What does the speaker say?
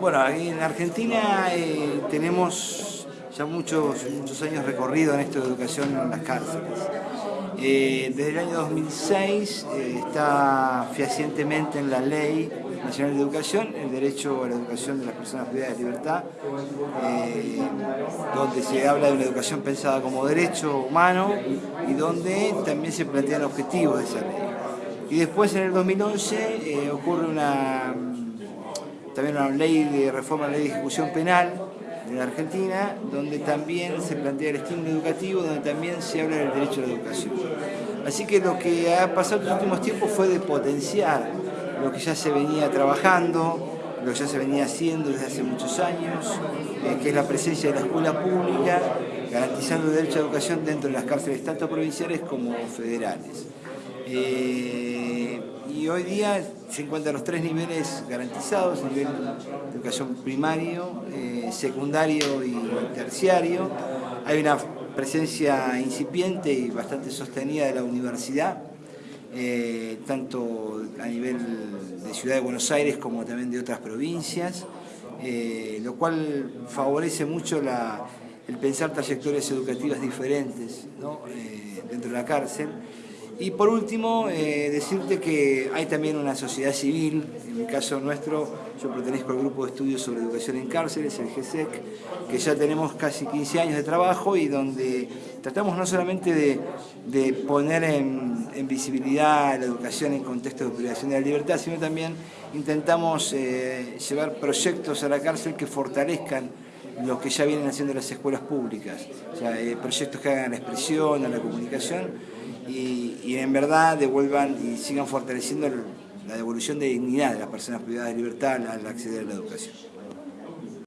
Bueno, en Argentina eh, tenemos ya muchos, muchos años recorrido en esto de educación en las cárceles. Eh, desde el año 2006 eh, está fehacientemente en la Ley Nacional de Educación el derecho a la educación de las personas privadas de libertad, donde se habla de una educación pensada como derecho humano y donde también se plantean objetivos de esa ley. Y después en el 2011 ocurre una también una ley de reforma de la ley de ejecución penal en Argentina, donde también se plantea el estímulo educativo, donde también se habla del derecho a la educación. Así que lo que ha pasado en los últimos tiempos fue de potenciar lo que ya se venía trabajando, lo que ya se venía haciendo desde hace muchos años, eh, que es la presencia de la escuela pública, garantizando el derecho a la educación dentro de las cárceles tanto provinciales como federales. Eh, y hoy día se encuentran los tres niveles garantizados, nivel de educación primario, eh, secundario y terciario. Hay una presencia incipiente y bastante sostenida de la universidad, eh, tanto a nivel de Ciudad de Buenos Aires como también de otras provincias, lo cual favorece mucho el pensar trayectorias educativas diferentes dentro de la cárcel. Y por último, eh, decirte que hay también una sociedad civil, en el caso nuestro, yo pertenezco al grupo de estudios sobre educación en cárceles, el GESEC, que ya tenemos casi 15 años de trabajo y donde tratamos no solamente de, poner en, visibilidad la educación en contexto de privación de la libertad, sino también intentamos eh, llevar proyectos a la cárcel que fortalezcan lo que ya vienen haciendo las escuelas públicas, o sea, eh, proyectos que hagan la expresión, a la comunicación, y, en verdad devuelvan y sigan fortaleciendo la devolución de dignidad de las personas privadas de libertad al acceder a la educación.